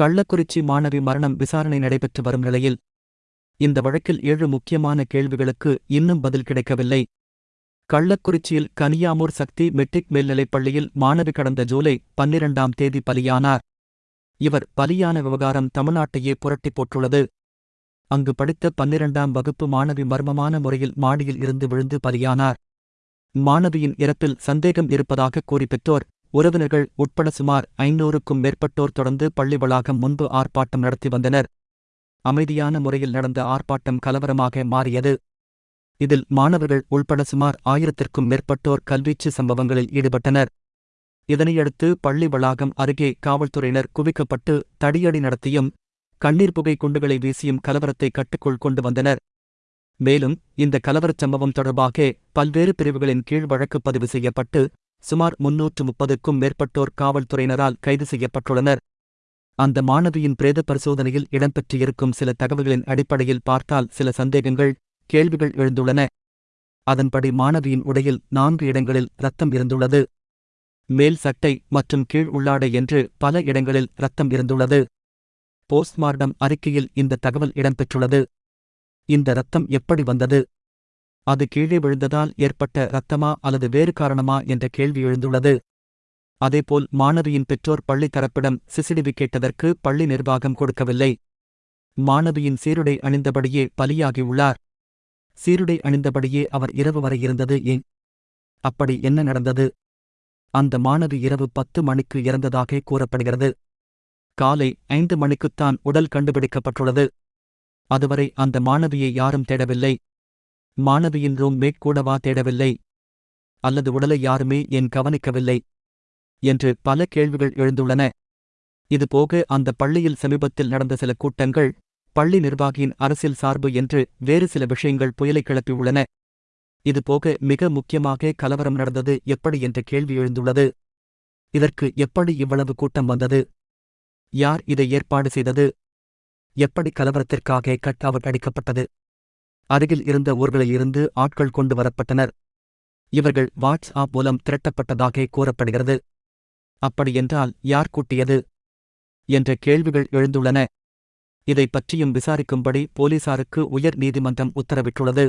கள்ளக்குறிச்சி மாணவி மரணம் விசாரணை நடைபெற்று வரும் நிலையில் இந்த வழக்கில் ஏழு முக்கியமான கேள்விகளுக்கு இன்னும் பதில் கிடைக்கவில்லை. கள்ளக்குறிச்சியில் கனியாமூர் சக்தி மெட்ரிக் மேல்நிலைப் பள்ளியில் மாணவி கடந்த ஜூலை பன்னிரண்டாம் தேதி பலியானார். இவர் பலியான விவகாரம் தமிழ்நாட்டையே புரட்டிப் போட்டுள்ளது. அங்கு படித்த பன்னிரண்டாம் வகுப்பு மாணவி மர்மமான முறையில் மாடியில் இருந்து விழுந்து பலியானார். மாணவியின் இறப்பில் சந்தேகம் இருப்பதாக கூறி பெற்றோர் உறவினர்கள் உட்பட சுமார் ஐநூறுக்கும் மேற்பட்டோர் தொடர்ந்து பள்ளி வளாகம் முன்பு ஆர்ப்பாட்டம் நடத்தி வந்தனர். அமைதியான முறையில் நடந்த ஆர்ப்பாட்டம் கலவரமாக மாறியது. இதில் மாணவர்கள் உள்பட சுமார் ஆயிரத்திற்கும் மேற்பட்டோர் கல்வீச்சு சம்பவங்களில் ஈடுபட்டனர். இதனையடுத்து பள்ளி வளாகம் அருகே காவல்துறையினர் குவிக்கப்பட்டு தடியடி நடத்தியும் கண்ணீர் புகை குண்டுகளை வீசியும் கலவரத்தை கட்டுக்குள் கொண்டு வந்தனர். மேலும் இந்த கலவரச் சம்பவம் தொடர்பாக பல்வேறு பிரிவுகளின் கீழ் வழக்கு பதிவு செய்யப்பட்டு சுமார் முன்னூற்று முப்பதுக்கும் மேற்பட்டோர் காவல்துறையினரால் கைது செய்யப்பட்டுள்ளனர். அந்த மாணவியின் பிரேத பரிசோதனையில் இடம்பெற்றிருக்கும் சில தகவல்களின் அடிப்படையில் பார்த்தால் சில சந்தேகங்கள் கேள்விகள் எழுந்துள்ளன. அதன்படி மாணவியின் உடையில் நான்கு இடங்களில் ரத்தம் இருந்துள்ளது. மேல் சட்டை மற்றும் கீழ் உள்ளாடை என்று பல இடங்களில் இரத்தம் இருந்துள்ளது. போஸ்ட்மார்டம் அறிக்கையில் இந்த தகவல் இடம்பெற்றுள்ளது. இந்த இரத்தம் எப்படி வந்தது? அது கீழே விழுந்ததால் ஏற்பட்ட இரத்தமா அல்லது வேறு காரணமா என்ற கேள்வி எழுந்துள்ளது. அதேபோல் மாணவியின் பெற்றோர் பள்ளி தரப்பிடம் சிசிடிவி கேட்டதற்கு பள்ளி நிர்வாகம் கொடுக்கவில்லை. மாணவியின் சீருடை அணிந்தபடியே பலியாகியுள்ளார். சீருடை அணிந்தபடியே அவர் இரவு வரை இருந்தது ஏன்? அப்படி என்ன நடந்தது? அந்த மாணவி இரவு பத்து மணிக்கு இறந்ததாக கூறப்படுகிறது. காலை ஐந்து மணிக்குத்தான் உடல் கண்டுபிடிக்கப்பட்டுள்ளது. அதுவரை அந்த மாணவியை யாரும் தேடவில்லை. மாணவியின் ரூம் கூடவா தேடவில்லை. அல்லது உடலை யாருமே என் கவனிக்கவில்லை? என்று பல கேள்விகள் எழுந்துள்ளன. இதுபோக அந்த பள்ளியில் சமீபத்தில் நடந்த சில கூட்டங்கள் பள்ளி நிர்வாகியின் அரசியல் சார்பு என்று வேறு சில விஷயங்கள் புயலை கிளப்பியுள்ளன. இதுபோக மிக முக்கியமாக கலவரம் நடந்தது எப்படி என்ற கேள்வி எழுந்துள்ளது. இதற்கு எப்படி இவ்வளவு கூட்டம் வந்தது? யார் இதை ஏற்பாடு செய்தது? எப்படி கலவரத்திற்காக கட் அவுட் அடிக்கப்பட்டது? அருகில் இருந்த ஊர்களில் இருந்து ஆட்கள் கொண்டு வரப்பட்டனர். இவர்கள் வாட்ஸ் ஆப் மூலம் திரட்டப்பட்டதாக கூறப்படுகிறது. அப்படியென்றால் யார் கூட்டியது? என்ற கேள்விகள் எழுந்துள்ளன. இதை பற்றியும் விசாரிக்கும்படி போலீசாருக்கு உயர் நீதிமன்றம் உத்தரவிட்டுள்ளது.